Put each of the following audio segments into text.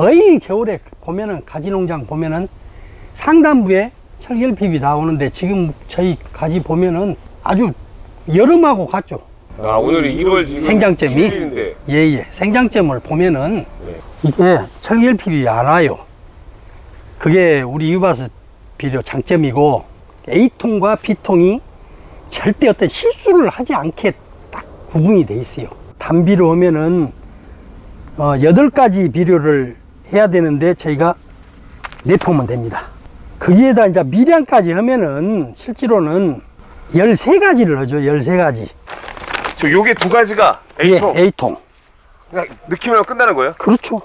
거의 겨울에 보면은 가지 농장 보면은 상단부에 철결핍이 나오는데 지금 저희 가지 보면은 아주 여름하고 같죠. 아 오늘이 1월 지금 생장점이? 7일인데 예예. 생장점을 보면은 네. 이게 철결핍이 안 와요. 그게 우리 유바스 비료 장점이고 A통과 B통이 절대 어떤 실수를 하지 않게 딱 구분이 돼 있어요. 단비로 하면은 어, 8가지 비료를 해야 되는데 저희가 내포면 됩니다. 거기에다 이제 미량까지 하면은 실제로는 13가지를 하죠. 13가지. 저 요게 두 가지가 A통 예, A통. 그냥 넣기만 하면 끝나는 거예요? 그렇죠.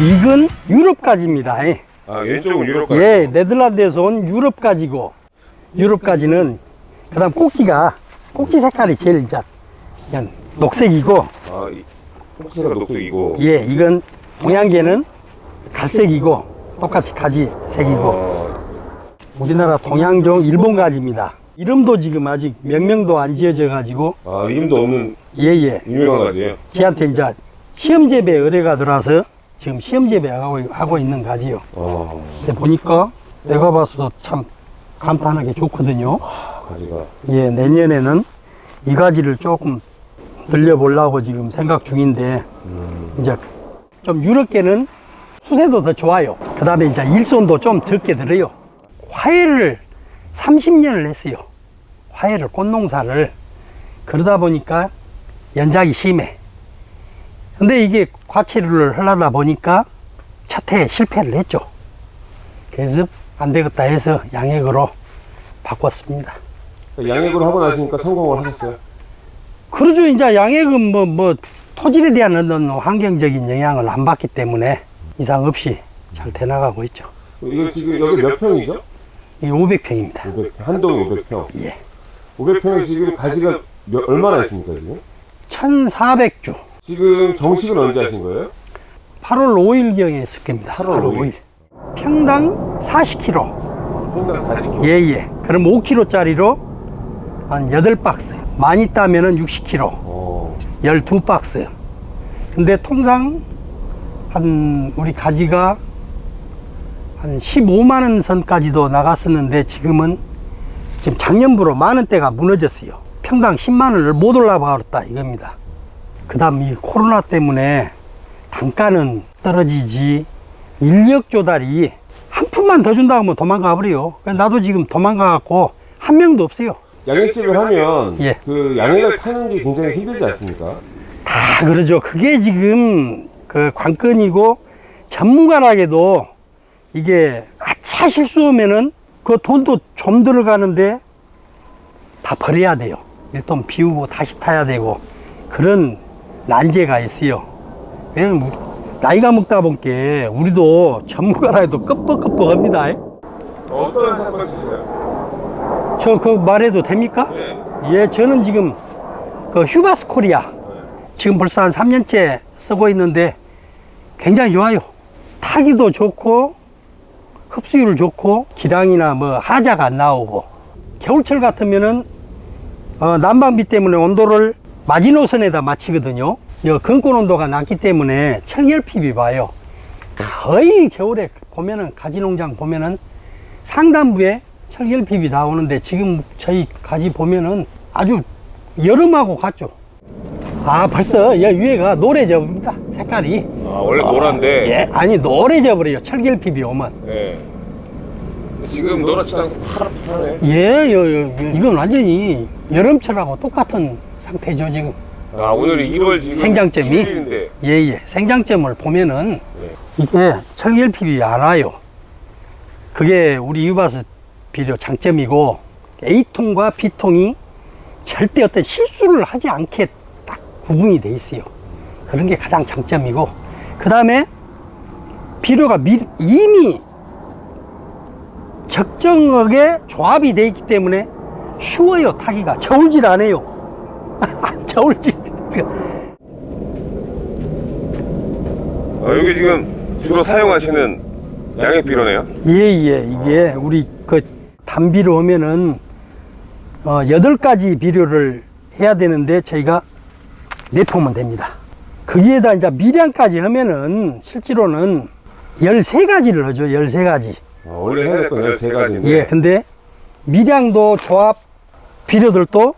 이건 유럽까지입니다. 예. 아 왼쪽은 유럽까지. 예, 네덜란드에서 온 유럽 가지고 유럽 가지는 그 다음 꼭지가 꼭지 색깔이 제일 이제 그냥 녹색이고 아 이- 혹시나 녹색이고. 예, 이건 동양계는 갈색이고 똑같이 가지 색이고. 어, 우리나라 동양종 일본 가지입니다. 이름도 지금 아직 명명도 안 지어져 가지고. 아 이름도 없는 예 예. 유명한 가지예요? 지한테 이제 시험 재배 의뢰가 들어와서 지금 시험 재배하고 하고 있는 가지요. 어 근데 보니까 내가 봐서도 참 감탄하기 좋거든요. 가지가 예, 내년에는 이 가지를 조금 늘려보려고 지금 생각 중인데, 음, 이제 좀 유럽계는 수세도 더 좋아요. 그 다음에 이제 일손도 좀 적게 들어요. 화해를 30년을 했어요. 화해를, 꽃농사를. 그러다 보니까 연작이 심해. 근데 이게 과체류를 하려다 보니까 첫 해에 실패를 했죠. 그래서 안 되겠다 해서 양액으로 바꿨습니다. 양액으로 하고 나시니까 성공을 하셨어요? 그러죠. 이제 양액은 뭐, 뭐, 토질에 대한 어떤 환경적인 영향을 안 받기 때문에 이상 없이 잘 돼나가고 있죠. 이거 지금 여기 몇 평이죠? 이 500평입니다. 500, 한동 500평 예. 500평에 지금 가지가 몇, 얼마나 있습니까 지금? 1400주. 지금 정식은 언제 하신 거예요? 8월 5일경에 했을 겁니다. 8월 5일. 평당 40kg. 평당 40kg 예, 예. 그럼 5kg짜리로 한 8박스. 많이 따면은 60kg. 어, 12박스. 근데 통상 한 우리 가지가 한 15만원 선까지도 나갔었는데 지금은 지금 작년부로 만원대가 무너졌어요. 평당 10만원을 못 올라버렸다 이겁니다. 그 다음 이 코로나 때문에 단가는 떨어지지 인력 조달이 한 푼만 더 준다고 하면 도망가 버려요. 나도 지금 도망가 갖고 한 명도 없어요. 양액집을 하면 예. 그 양액을 파는 게 굉장히 힘들지 않습니까? 다 그러죠. 그게 지금 그 관건이고 전문가라게도 이게 아차 실수하면은 그 돈도 좀 들어가는데 다 버려야 돼요. 일돈 비우고 다시 타야 되고 그런 난제가 있어요. 왜냐면 뭐 나이가 먹다 보니까 우리도 전문가라 해도 끄뻑끄뻑합니다. 어떤 사건 있으세요? 저 그 말해도 됩니까? 네. 예, 저는 지금 그 휴바스 코리아 지금 벌써 한 3년째 쓰고 있는데 굉장히 좋아요. 타기도 좋고 흡수율 좋고 기량이나 뭐 하자가 안 나오고 겨울철 같으면은 어, 난방비 때문에 온도를 마지노선에다 맞추거든요. 여 근권 온도가 낮기 때문에 청열핍이 봐요. 거의 겨울에 보면은 가지 농장 보면은 상단부에 철결핍이 나오는데 지금 저희 가지 보면은 아주 여름하고 같죠. 아 벌써 여 위에가 노래져입니다 색깔이. 아 원래 노란데 예, 아니 노래져 버려요. 철결핍이 오면. 예. 지금 노랗지도 않고 파랗네 예, 요, 요, 요, 이건 완전히 여름철하고 똑같은 상태죠 지금. 아 오늘이 1월 지금 생장점이? 7일인데 예, 예. 생장점을 보면은 네. 이게 철결핍이 안 와요. 그게 우리 유바스 비료 장점이고 A통과 B통이 절대 어떤 실수를 하지 않게 딱 구분이 돼 있어요. 그런 게 가장 장점이고 그 다음에 비료가 미, 이미 적정하게 조합이 돼 있기 때문에 쉬워요 타기가 저울질 안 해요 저울질 아, 여기 지금 주로 사용하시는 양액 비료네요. 예예 이게 우리 그 단비로 하면은 어, 8가지 비료를 해야 되는데 저희가 내포면 됩니다 거기에다 이제 미량까지 하면은 실제로는 13가지를 하죠 13가지 아, 원래 해야 될건 13가지인데. 예 근데 미량도 조합 비료들도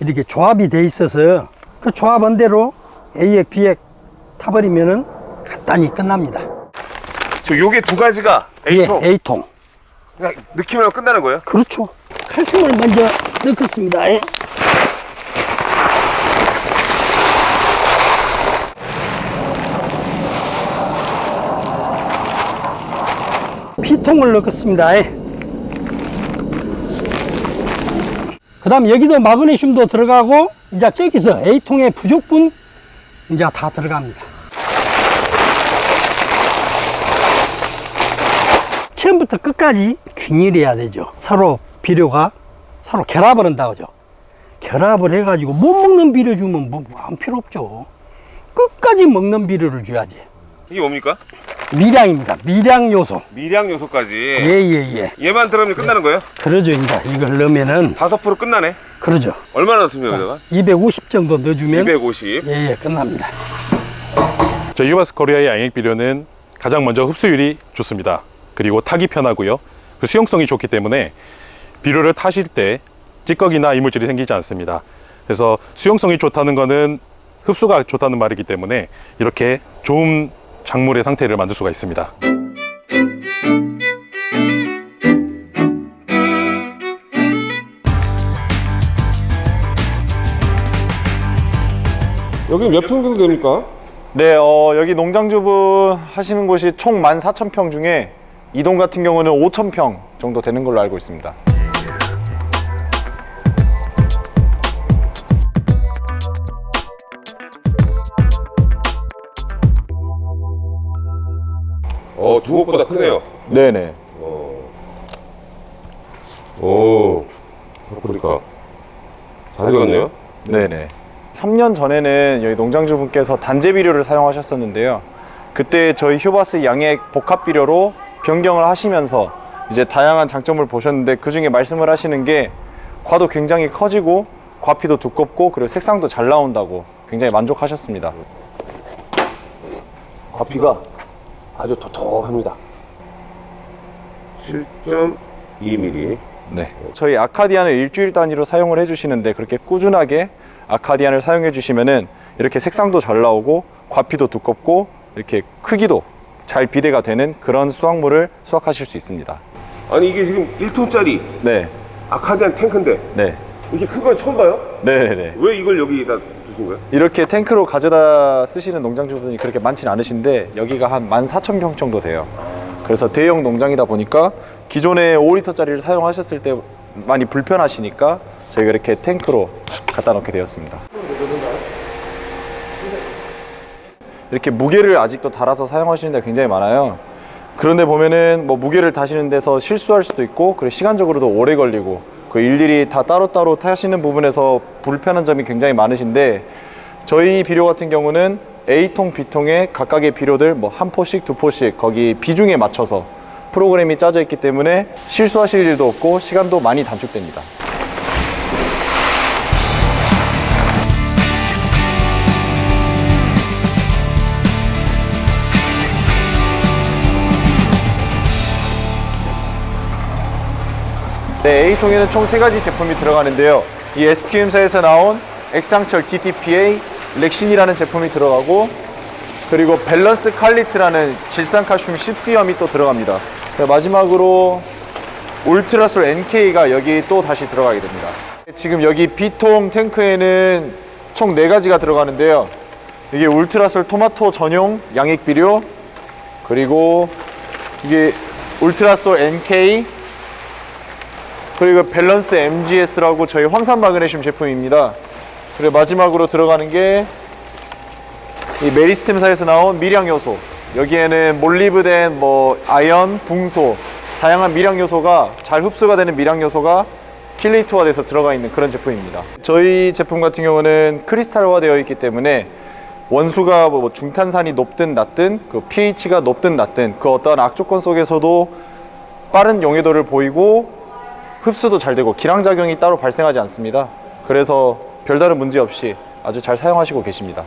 이렇게 조합이 돼 있어서 그 조합한 대로 A액 B액 타버리면은 간단히 끝납니다 저 요게 두 가지가 A통. 예, A통 그냥 하면 끝나는 거예요? 그렇죠. 칼슘을 먼저 넣겠습니다. 예. 피통을 넣겠습니다. 예. 그 다음 여기도 마그네슘도 들어가고 이제 저기서 A통의 부족분 이제 다 들어갑니다. 처음부터 끝까지 균일해야 되죠. 서로 비료가 서로 결합을 한다고 하죠. 결합을 해가지고 못 먹는 비료 주면 뭐, 아무 필요 없죠. 끝까지 먹는 비료를 줘야지. 이게 뭡니까? 미량입니다. 미량 요소. 미량 요소까지. 예, 예, 예. 얘만 들어가면 끝나는 거예요? 그러죠. 이제 이걸 넣으면은, 5% 끝나네. 그러죠. 얼마나 넣습니까, 여기다가? 250 정도 넣어주면, 250. 예, 예, 끝납니다. 저희 유바스 코리아의 양액 비료는 가장 먼저 흡수율이 좋습니다. 그리고 타기 편하고요. 그 수용성이 좋기 때문에 비료를 타실 때 찌꺼기나 이물질이 생기지 않습니다. 그래서 수용성이 좋다는 것은 흡수가 좋다는 말이기 때문에 이렇게 좋은 작물의 상태를 만들 수가 있습니다. 여기 몇 평 정도 됩니까? 네, 어, 여기 농장주분 하시는 곳이 총 14,000평 중에 이동 같은 경우는 5,000평 정도 되는 걸로 알고 있습니다. 어, 주먹보다 크네요. 네네. 오, 보니까 잘 익었네요. 네네. 3년 전에는 여기 농장주분께서 단제 비료를 사용하셨었는데요. 그때 저희 휴바스 양액 복합 비료로 변경을 하시면서 이제 다양한 장점을 보셨는데 그 중에 말씀을 하시는 게 과도 굉장히 커지고 과피도 두껍고 그리고 색상도 잘 나온다고 굉장히 만족하셨습니다. 과피가 아주 톡톡합니다. 7.2mm. 네. 저희 아카디안을 일주일 단위로 사용을 해주시는데 그렇게 꾸준하게 아카디안을 사용해 주시면은 이렇게 색상도 잘 나오고 과피도 두껍고 이렇게 크기도 잘 비대가 되는 그런 수확물을 수확하실 수 있습니다. 아니 이게 지금 1톤짜리 네, 아카디안 탱크인데 네, 이렇게 큰 건 처음 봐요? 네, 네. 왜 이걸 여기다 두신 거예요? 이렇게 탱크로 가져다 쓰시는 농장주분이 그렇게 많지는 않으신데 여기가 한 14,000평 정도 돼요. 그래서 대형 농장이다 보니까 기존에 5리터짜리를 사용하셨을 때 많이 불편하시니까 저희가 이렇게 탱크로 갖다 놓게 되었습니다. 이렇게 무게를 아직도 달아서 사용하시는 데 굉장히 많아요. 그런데 보면은 뭐 무게를 다시는 데서 실수할 수도 있고 그리고 시간적으로도 오래 걸리고 그 일일이 다 따로따로 타시는 부분에서 불편한 점이 굉장히 많으신데 저희 비료 같은 경우는 A통, B통에 각각의 비료들 뭐 한 포씩, 두 포씩 거기 비중에 맞춰서 프로그램이 짜져 있기 때문에 실수하실 일도 없고 시간도 많이 단축됩니다. 네, A통에는 총 세 가지 제품이 들어가는데요. 이 SQM사에서 나온 액상철 DTPA 렉신이라는 제품이 들어가고 그리고 밸런스 칼리트라는 질산칼슘 10수염이 또 들어갑니다. 네, 마지막으로 울트라솔 NK가 여기 또 다시 들어가게 됩니다. 지금 여기 B통 탱크에는 총 네가지가 들어가는데요. 이게 울트라솔 토마토 전용 양액 비료 그리고 이게 울트라솔 NK 그리고 밸런스 MGS라고 저희 황산 마그네슘 제품입니다. 그리고 마지막으로 들어가는 게 이 메리스템사에서 나온 미량 요소. 여기에는 몰리브덴, 뭐 아연, 붕소 다양한 미량 요소가 잘 흡수가 되는 미량 요소가 킬레이터화 돼서 들어가 있는 그런 제품입니다. 저희 제품 같은 경우는 크리스탈화 되어 있기 때문에 원수가 뭐 중탄산이 높든 낮든 그 pH가 높든 낮든 그 어떠한 악조건 속에서도 빠른 용해도를 보이고 흡수도 잘 되고 기량작용이 따로 발생하지 않습니다. 그래서 별다른 문제 없이 아주 잘 사용하시고 계십니다.